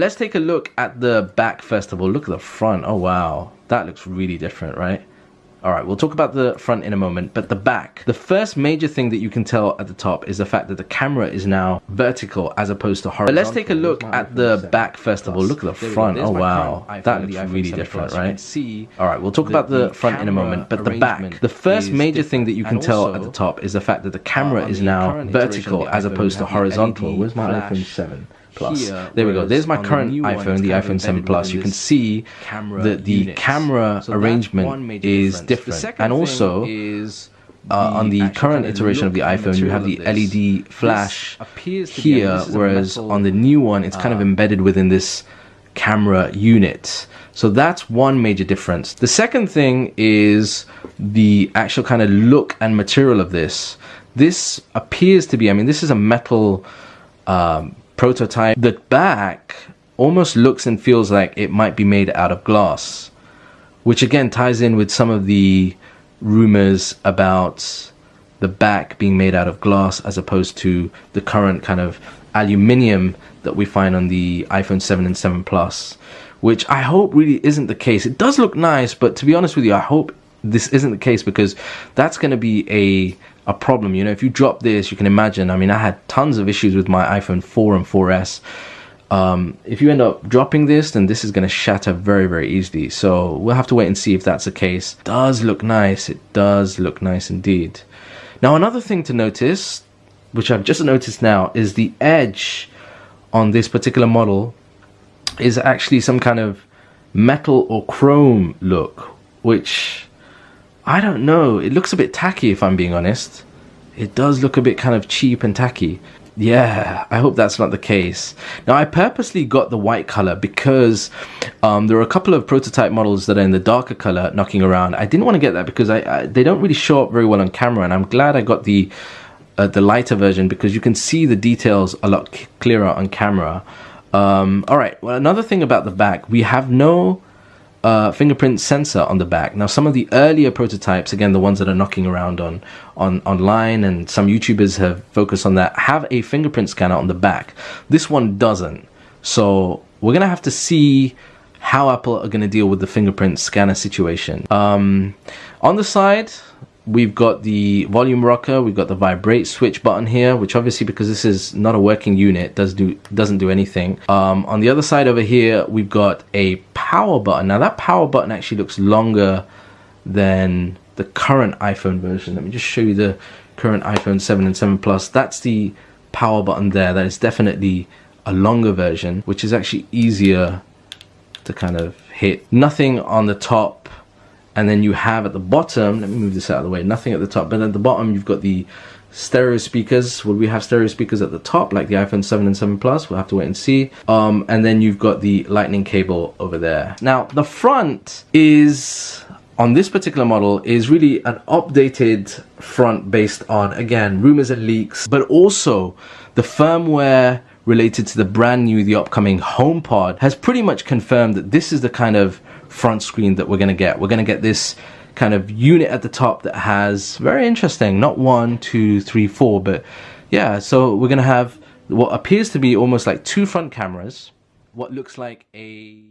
Let's take a look at the back first of all. Look at the front. Oh wow, that looks really different, right? All right, we'll talk about the front in a moment, but the back. The first major thing that you can tell at the top is the fact that the camera is now vertical as opposed to horizontal. But let's take a look at the back first of all. Look at the front. Oh wow, that looks really different, right? See. All right, we'll talk about the front in a moment, but the back. The first major thing that you can tell at the top is the fact that the camera uh, is now vertical as opposed to horizontal. Where's my iPhone 7? Plus. Here, there we go. There's my current the iPhone, the iPhone 7 Plus. You can see that the units. camera so arrangement is different. And also, uh, on the current iteration of the iPhone, you have the LED flash here, whereas on the new one, it's kind of uh, embedded within this camera unit. So that's one major difference. The second thing is the actual kind of look and material of this. This appears to be, I mean, this is a metal um, prototype. The back almost looks and feels like it might be made out of glass, which again ties in with some of the rumors about the back being made out of glass as opposed to the current kind of aluminium that we find on the iPhone 7 and 7 Plus, which I hope really isn't the case. It does look nice, but to be honest with you, I hope this isn't the case because that's going to be a a problem. You know, if you drop this, you can imagine. I mean, I had tons of issues with my iPhone 4 and 4S. Um, if you end up dropping this, then this is going to shatter very, very easily. So we'll have to wait and see if that's the case. It does look nice. It does look nice indeed. Now, another thing to notice, which I've just noticed now, is the edge on this particular model is actually some kind of metal or chrome look, which I don't know. It looks a bit tacky if I'm being honest. It does look a bit kind of cheap and tacky. Yeah, I hope that's not the case. Now, I purposely got the white color because um, there are a couple of prototype models that are in the darker color knocking around. I didn't want to get that because I, I they don't really show up very well on camera, and I'm glad I got the uh, the lighter version because you can see the details a lot clearer on camera. Um, all right. Well, another thing about the back, we have no uh, fingerprint sensor on the back. Now, some of the earlier prototypes, again, the ones that are knocking around on, on online, and some YouTubers have focused on that, have a fingerprint scanner on the back. This one doesn't. So we're gonna have to see how Apple are gonna deal with the fingerprint scanner situation. Um, on the side, we've got the volume rocker, we've got the vibrate switch button here, which obviously because this is not a working unit, does do doesn't do anything. Um, on the other side over here, we've got a power button. Now that power button actually looks longer than the current iPhone version. Let me just show you the current iPhone 7 and 7 Plus. That's the power button there. That is definitely a longer version, which is actually easier to kind of hit. Nothing on the top and then you have at the bottom let me move this out of the way nothing at the top but at the bottom you've got the stereo speakers. Will we have stereo speakers at the top like the iphone 7 and 7 plus? We'll have to wait and see. Um, and then you've got the lightning cable over there. Now the front is on this particular model is really an updated front based on again rumors and leaks but also the firmware related to the brand new the upcoming HomePod has pretty much confirmed that this is the kind of front screen that we're going to get. We're going to get this kind of unit at the top that has very interesting, not one, two, three, four, but yeah, so we're going to have what appears to be almost like two front cameras what looks like a